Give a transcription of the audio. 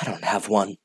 I don't have one.